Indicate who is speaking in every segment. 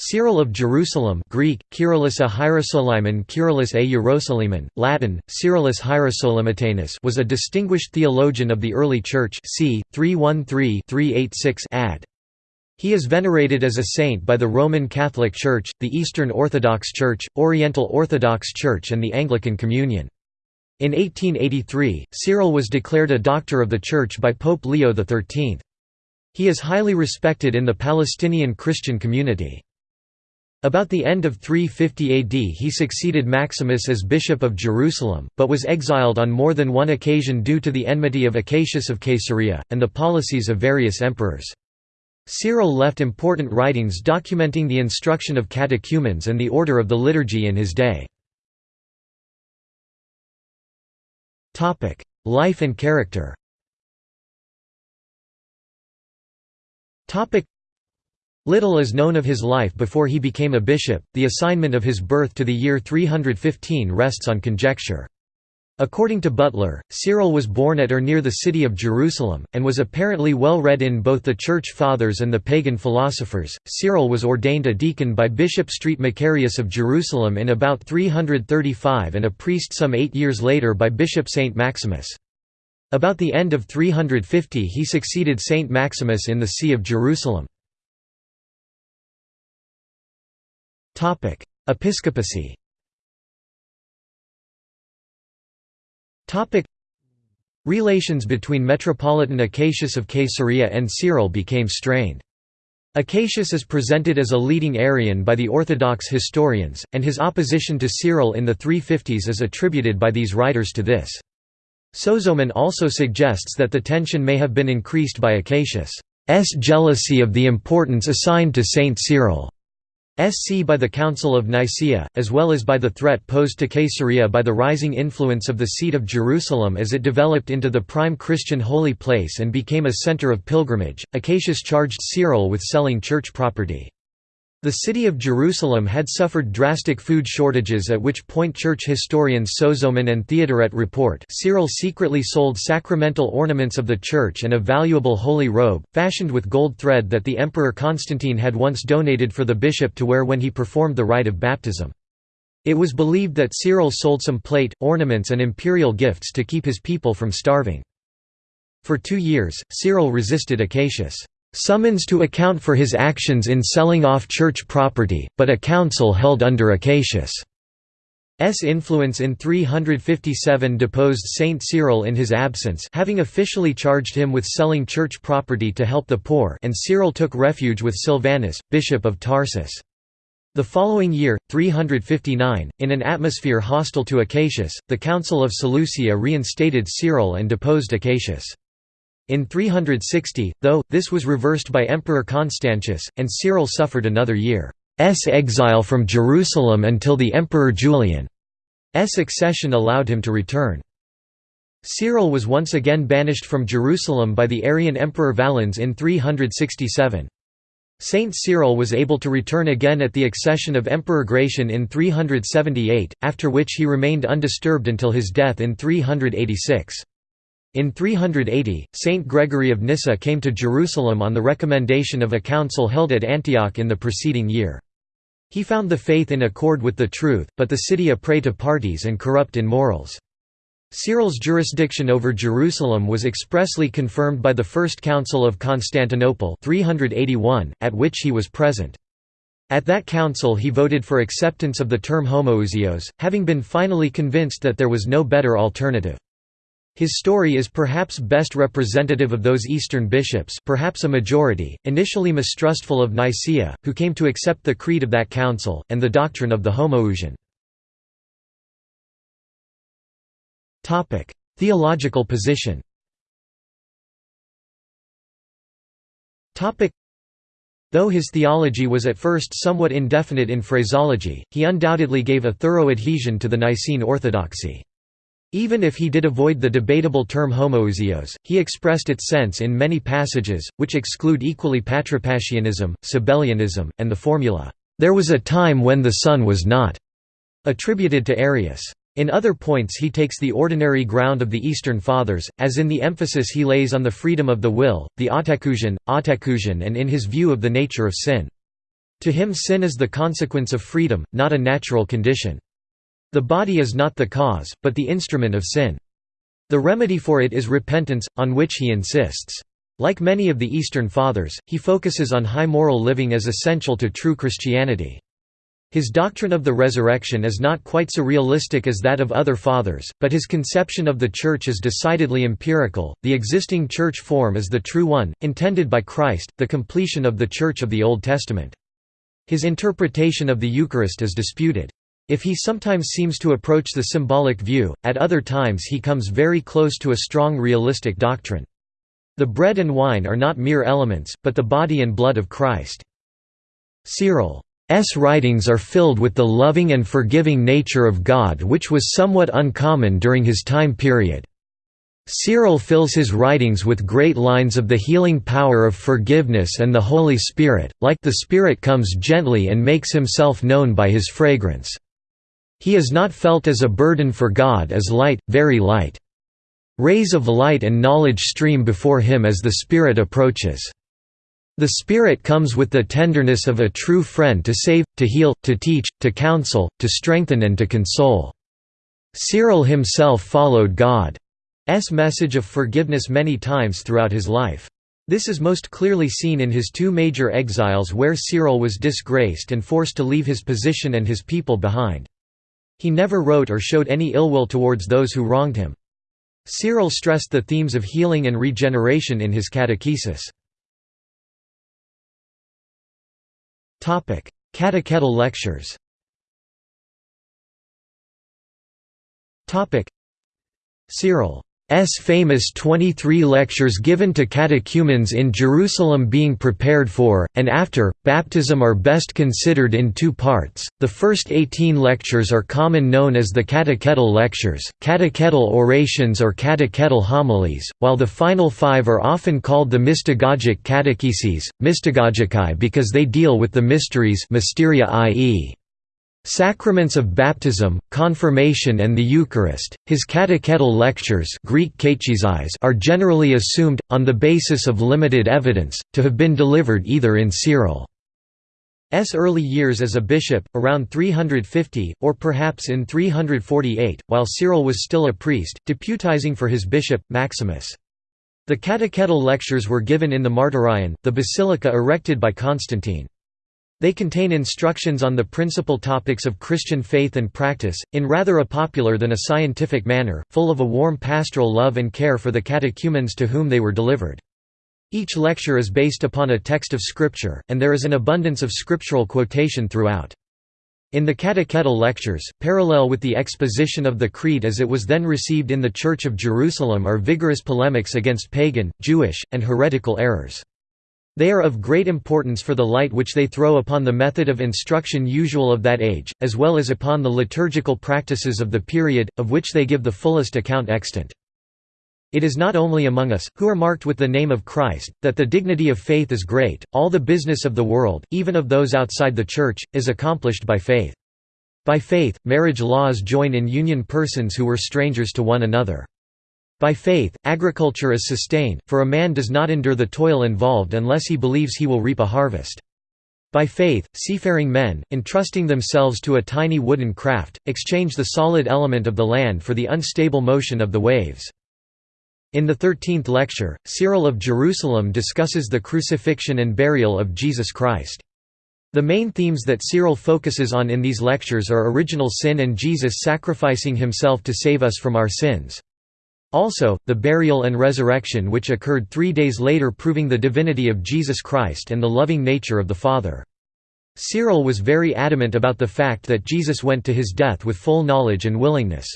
Speaker 1: Cyril of Jerusalem Greek, Kyrillos a Hierosolimon Kyrillos a Latin, Cyrillus Hierosolymitanus was a distinguished theologian of the early Church c. 313-386 ad. He is venerated as a saint by the Roman Catholic Church, the Eastern Orthodox Church, Oriental Orthodox Church and the Anglican Communion. In 1883, Cyril was declared a Doctor of the Church by Pope Leo XIII. He is highly respected in the Palestinian Christian community. About the end of 350 AD he succeeded Maximus as Bishop of Jerusalem, but was exiled on more than one occasion due to the enmity of Acacius of Caesarea, and the policies of various emperors. Cyril left important writings documenting the instruction of catechumens and the order of the liturgy in his day. Life and character Little is known of his life before he became a bishop, the assignment of his birth to the year 315 rests on conjecture. According to Butler, Cyril was born at or near the city of Jerusalem, and was apparently well read in both the Church Fathers and the pagan philosophers. Cyril was ordained a deacon by Bishop Street Macarius of Jerusalem in about 335 and a priest some eight years later by Bishop Saint Maximus. About the end of 350 he succeeded Saint Maximus in the See of Jerusalem. Episcopacy Relations between Metropolitan Acacius of Caesarea and Cyril became strained. Acacius is presented as a leading Arian by the Orthodox historians, and his opposition to Cyril in the 350s is attributed by these writers to this. Sozomen also suggests that the tension may have been increased by Acacius' jealousy of the importance assigned to Saint Cyril. SC by the Council of Nicaea, as well as by the threat posed to Caesarea by the rising influence of the seat of Jerusalem as it developed into the prime Christian holy place and became a center of pilgrimage. Acacius charged Cyril with selling church property. The city of Jerusalem had suffered drastic food shortages at which point church historians Sozomen and Theodoret report Cyril secretly sold sacramental ornaments of the church and a valuable holy robe, fashioned with gold thread that the Emperor Constantine had once donated for the bishop to wear when he performed the rite of baptism. It was believed that Cyril sold some plate, ornaments and imperial gifts to keep his people from starving. For two years, Cyril resisted Acacius' summons to account for his actions in selling off church property, but a council held under Acacius' S. influence in 357 deposed Saint Cyril in his absence having officially charged him with selling church property to help the poor and Cyril took refuge with Silvanus, bishop of Tarsus. The following year, 359, in an atmosphere hostile to Acacius, the Council of Seleucia reinstated Cyril and deposed Acacius. In 360, though, this was reversed by Emperor Constantius, and Cyril suffered another year's exile from Jerusalem until the Emperor Julian's accession allowed him to return. Cyril was once again banished from Jerusalem by the Arian Emperor Valens in 367. Saint Cyril was able to return again at the accession of Emperor Gratian in 378, after which he remained undisturbed until his death in 386. In 380, Saint Gregory of Nyssa came to Jerusalem on the recommendation of a council held at Antioch in the preceding year. He found the faith in accord with the truth, but the city a prey to parties and corrupt in morals. Cyril's jurisdiction over Jerusalem was expressly confirmed by the First Council of Constantinople 381, at which he was present. At that council he voted for acceptance of the term homoousios, having been finally convinced that there was no better alternative. His story is perhaps best representative of those Eastern bishops perhaps a majority, initially mistrustful of Nicaea, who came to accept the creed of that council, and the doctrine of the homoousion. Theological position Though his theology was at first somewhat indefinite in phraseology, he undoubtedly gave a thorough adhesion to the Nicene orthodoxy. Even if he did avoid the debatable term homoousios, he expressed its sense in many passages, which exclude equally patripassianism, Sabellianism, and the formula, "'There was a time when the Son was not' attributed to Arius. In other points he takes the ordinary ground of the Eastern Fathers, as in the emphasis he lays on the freedom of the will, the autexousion, autexousion and in his view of the nature of sin. To him sin is the consequence of freedom, not a natural condition. The body is not the cause, but the instrument of sin. The remedy for it is repentance, on which he insists. Like many of the Eastern Fathers, he focuses on high moral living as essential to true Christianity. His doctrine of the resurrection is not quite so realistic as that of other fathers, but his conception of the Church is decidedly empirical. The existing Church form is the true one, intended by Christ, the completion of the Church of the Old Testament. His interpretation of the Eucharist is disputed. If he sometimes seems to approach the symbolic view, at other times he comes very close to a strong realistic doctrine. The bread and wine are not mere elements, but the body and blood of Christ. Cyril S. writings are filled with the loving and forgiving nature of God which was somewhat uncommon during his time period. Cyril fills his writings with great lines of the healing power of forgiveness and the Holy Spirit, like the Spirit comes gently and makes himself known by his fragrance. He is not felt as a burden for God as light, very light. Rays of light and knowledge stream before him as the Spirit approaches. The Spirit comes with the tenderness of a true friend to save, to heal, to teach, to counsel, to strengthen and to console. Cyril himself followed God's message of forgiveness many times throughout his life. This is most clearly seen in his two major exiles where Cyril was disgraced and forced to leave his position and his people behind. He never wrote or showed any ill will towards those who wronged him. Cyril stressed the themes of healing and regeneration in his catechesis. Catechetical lectures. Cyril S. famous 23 lectures given to catechumens in Jerusalem being prepared for, and after, baptism are best considered in two parts. The first 18 lectures are common known as the catechetical lectures, catechetical orations or catechetical homilies, while the final five are often called the mystagogic catecheses, mystagogicae because they deal with the mysteries mysteria i.e. Sacraments of Baptism, Confirmation and the Eucharist. His catechetical lectures Greek are generally assumed, on the basis of limited evidence, to have been delivered either in Cyril's early years as a bishop, around 350, or perhaps in 348, while Cyril was still a priest, deputizing for his bishop, Maximus. The catechetical lectures were given in the Martyrion, the basilica erected by Constantine. They contain instructions on the principal topics of Christian faith and practice, in rather a popular than a scientific manner, full of a warm pastoral love and care for the catechumens to whom they were delivered. Each lecture is based upon a text of Scripture, and there is an abundance of scriptural quotation throughout. In the catechetical lectures, parallel with the exposition of the Creed as it was then received in the Church of Jerusalem are vigorous polemics against pagan, Jewish, and heretical errors. They are of great importance for the light which they throw upon the method of instruction usual of that age, as well as upon the liturgical practices of the period, of which they give the fullest account extant. It is not only among us, who are marked with the name of Christ, that the dignity of faith is great, all the business of the world, even of those outside the Church, is accomplished by faith. By faith, marriage laws join in union persons who were strangers to one another. By faith, agriculture is sustained, for a man does not endure the toil involved unless he believes he will reap a harvest. By faith, seafaring men, entrusting themselves to a tiny wooden craft, exchange the solid element of the land for the unstable motion of the waves. In the thirteenth lecture, Cyril of Jerusalem discusses the crucifixion and burial of Jesus Christ. The main themes that Cyril focuses on in these lectures are original sin and Jesus sacrificing himself to save us from our sins. Also, the burial and resurrection which occurred three days later proving the divinity of Jesus Christ and the loving nature of the Father. Cyril was very adamant about the fact that Jesus went to his death with full knowledge and willingness.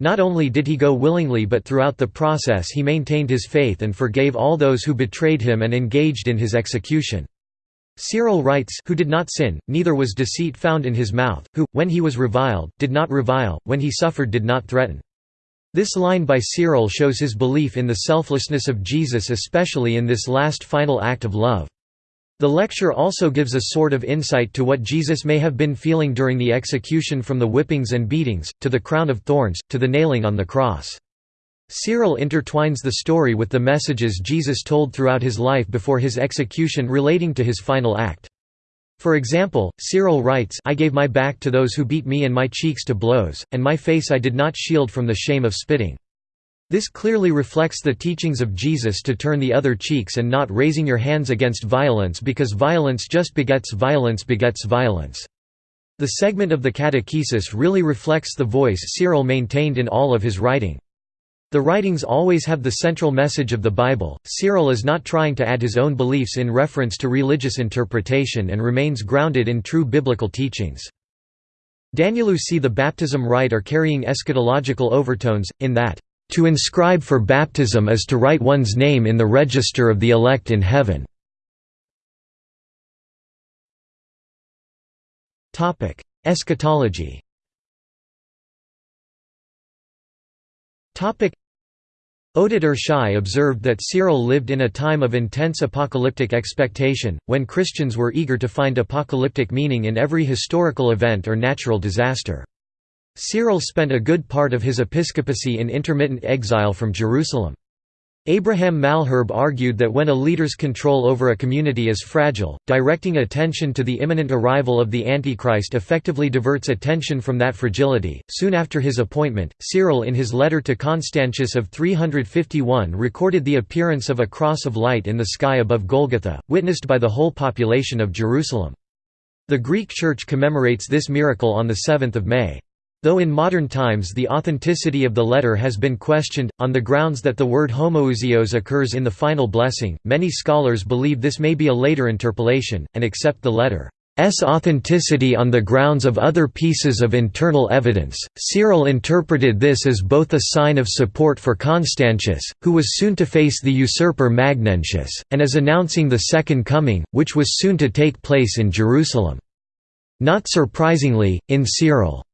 Speaker 1: Not only did he go willingly but throughout the process he maintained his faith and forgave all those who betrayed him and engaged in his execution. Cyril writes who did not sin, neither was deceit found in his mouth, who, when he was reviled, did not revile, when he suffered did not threaten. This line by Cyril shows his belief in the selflessness of Jesus especially in this last final act of love. The lecture also gives a sort of insight to what Jesus may have been feeling during the execution from the whippings and beatings, to the crown of thorns, to the nailing on the cross. Cyril intertwines the story with the messages Jesus told throughout his life before his execution relating to his final act. For example, Cyril writes I gave my back to those who beat me and my cheeks to blows, and my face I did not shield from the shame of spitting. This clearly reflects the teachings of Jesus to turn the other cheeks and not raising your hands against violence because violence just begets violence begets violence. The segment of the catechesis really reflects the voice Cyril maintained in all of his writing. The writings always have the central message of the Bible. Cyril is not trying to add his own beliefs in reference to religious interpretation and remains grounded in true biblical teachings. Daniélou see the baptism rite are carrying eschatological overtones, in that, "...to inscribe for baptism is to write one's name in the register of the elect in heaven." Eschatology Oded Irshai observed that Cyril lived in a time of intense apocalyptic expectation, when Christians were eager to find apocalyptic meaning in every historical event or natural disaster. Cyril spent a good part of his episcopacy in intermittent exile from Jerusalem. Abraham Malherbe argued that when a leader's control over a community is fragile, directing attention to the imminent arrival of the Antichrist effectively diverts attention from that fragility. Soon after his appointment, Cyril in his letter to Constantius of 351 recorded the appearance of a cross of light in the sky above Golgotha, witnessed by the whole population of Jerusalem. The Greek Church commemorates this miracle on 7 May. Though in modern times the authenticity of the letter has been questioned, on the grounds that the word homoousios occurs in the final blessing, many scholars believe this may be a later interpolation, and accept the letter's authenticity on the grounds of other pieces of internal evidence. Cyril interpreted this as both a sign of support for Constantius, who was soon to face the usurper Magnentius, and as announcing the Second Coming, which was soon to take place in Jerusalem. Not surprisingly, in Cyril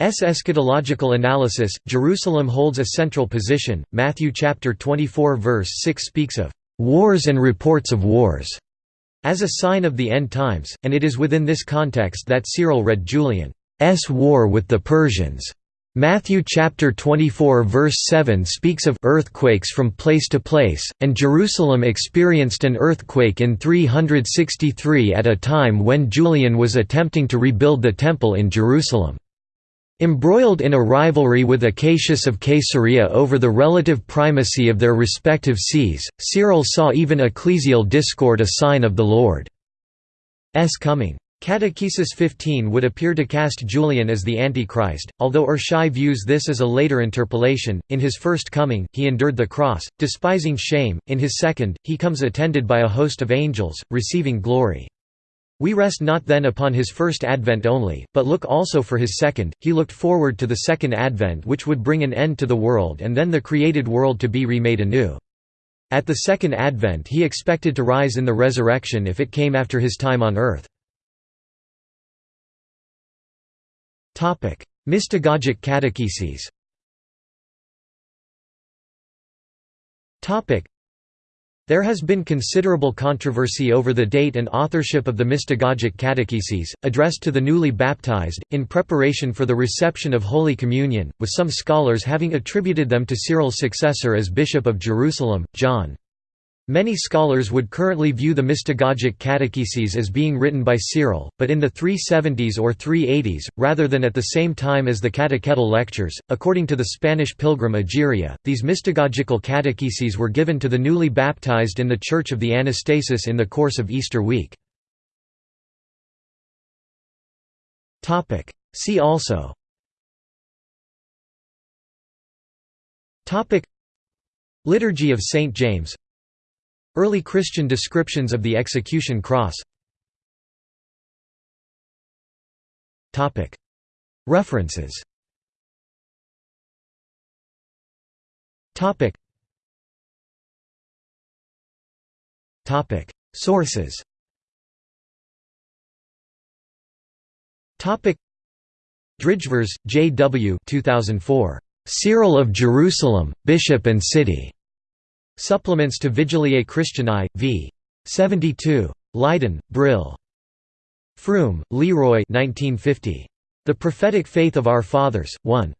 Speaker 1: eschatological analysis, Jerusalem holds a central position. Matthew chapter 24 verse 6 speaks of wars and reports of wars as a sign of the end times, and it is within this context that Cyril read Julian's war with the Persians. Matthew chapter 24 verse 7 speaks of earthquakes from place to place, and Jerusalem experienced an earthquake in 363 at a time when Julian was attempting to rebuild the temple in Jerusalem. Embroiled in a rivalry with Acacius of Caesarea over the relative primacy of their respective sees, Cyril saw even ecclesial discord a sign of the Lord's coming. Catechesis 15 would appear to cast Julian as the Antichrist, although Irshai views this as a later interpolation. In his first coming, he endured the cross, despising shame, in his second, he comes attended by a host of angels, receiving glory. We rest not then upon his first advent only, but look also for his second. He looked forward to the second advent which would bring an end to the world and then the created world to be remade anew. At the second advent he expected to rise in the resurrection if it came after his time on earth. Mystagogic catecheses there has been considerable controversy over the date and authorship of the mystagogic catecheses, addressed to the newly baptized, in preparation for the reception of Holy Communion, with some scholars having attributed them to Cyril's successor as Bishop of Jerusalem, John. Many scholars would currently view the mystagogic catecheses as being written by Cyril, but in the 370s or 380s, rather than at the same time as the catechetical lectures. According to the Spanish pilgrim Egeria, these mystagogical catecheses were given to the newly baptized in the Church of the Anastasis in the course of Easter week. See also Liturgy of St. James Early Christian descriptions of the execution cross References Sources Drijvers, J. W. 2004. Cyril of Jerusalem, Bishop and City. Supplements to Vigiliae Christianae, v. 72. Leiden, Brill. Froom, Leroy 1950. The Prophetic Faith of Our Fathers, 1.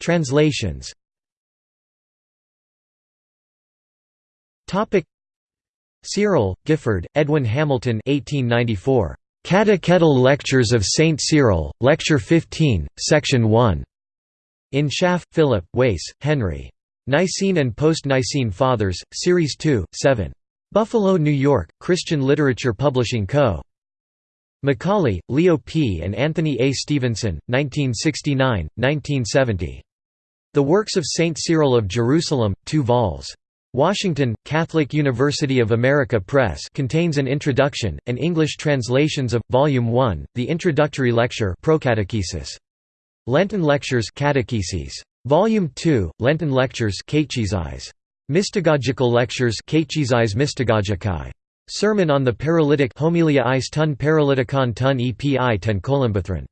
Speaker 1: Translations Cyril, Gifford, Edwin Hamilton 1894. Catechetical Lectures of Saint Cyril, Lecture 15, Section 1. In Schaff, Philip, Wace, Henry. Nicene and Post-Nicene Fathers, Series 2, 7. Buffalo, New York, Christian Literature Publishing Co. McCauley, Leo P. and Anthony A. Stevenson, 1969, 1970. The Works of Saint Cyril of Jerusalem, 2 vols. Washington, Catholic University of America Press contains an introduction, and English translations of, Volume 1, the introductory lecture Procatechesis. Lenten Lectures Catecheses. Volume 2, Lenten Lectures Mystagogical Lectures Sermon on the Paralytic Homilia Eis tun Paralyticon tun epi ten Columbathron.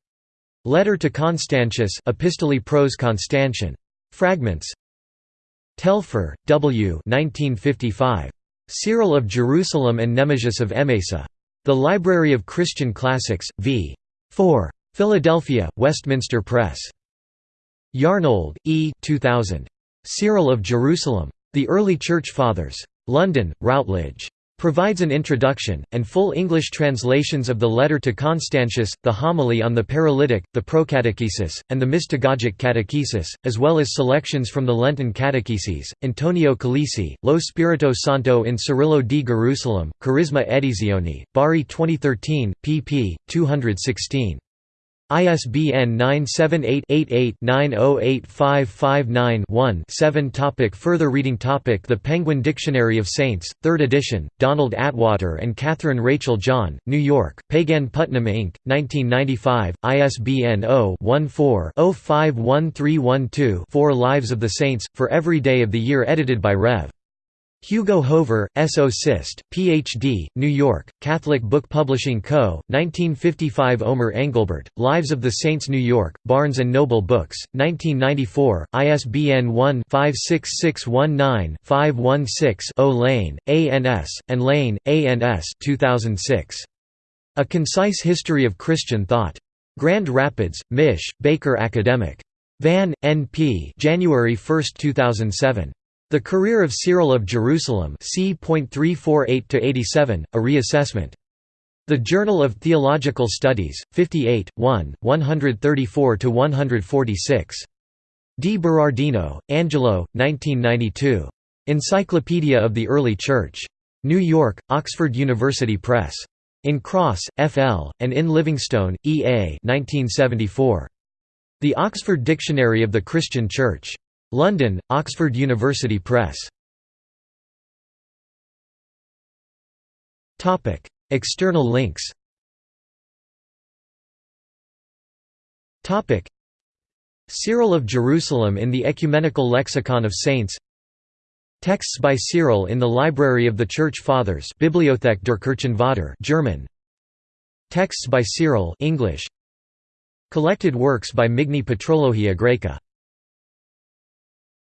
Speaker 1: Letter to Constantius Epistolae Pros Constantian. Fragments Telfer, W. 1955. Cyril of Jerusalem and Nemesius of Emesa. The Library of Christian Classics, v. 4. Philadelphia, Westminster Press. Yarnold, E. 2000. Cyril of Jerusalem. The Early Church Fathers. London, Routledge provides an introduction, and full English translations of the letter to Constantius, the homily on the paralytic, the procatechesis, and the mystagogic catechesis, as well as selections from the Lenten catecheses. Antonio Calisi, Lo Spirito Santo in Cirillo di Gerusalem, Charisma Edizioni, Bari 2013, pp. 216. ISBN 978-88-908559-1 Topic Further reading topic The Penguin Dictionary of Saints, 3rd edition, Donald Attwater and Catherine Rachel John, New York, Penguin Putnam Inc., 1995, ISBN 0-14-051312-4 Lives of the Saints, for every day of the year edited by Rev. Hugo Hoever, S.O. Sist, Ph.D., New York, Catholic Book Publishing Co., 1955 Omer Engelbert, Lives of the Saints New York, Barnes & Noble Books, 1994, ISBN 1-56619-516-0 Lane, A.N.S., and Lane, A.N.S. 2006. A Concise History of Christian Thought. Grand Rapids, Mich., Baker Academic. Van, N.P. January 1, 2007. The Career of Cyril of Jerusalem c.348–87, a reassessment. The Journal of Theological Studies, 58, 1, 134–146. Di Berardino, Angelo, 1992. Encyclopedia of the Early Church. New York, Oxford University Press. In Cross, F.L., and in Livingstone, E.A. 1974. The Oxford Dictionary of the Christian Church. London, Oxford University Press. External links. Cyril of Jerusalem in the Ecumenical Lexicon of Saints. Texts by Cyril in the Library of the Church Fathers Bibliothek der Kirchenvater German. Texts by Cyril English. Collected works by Migne Patrologia Graeca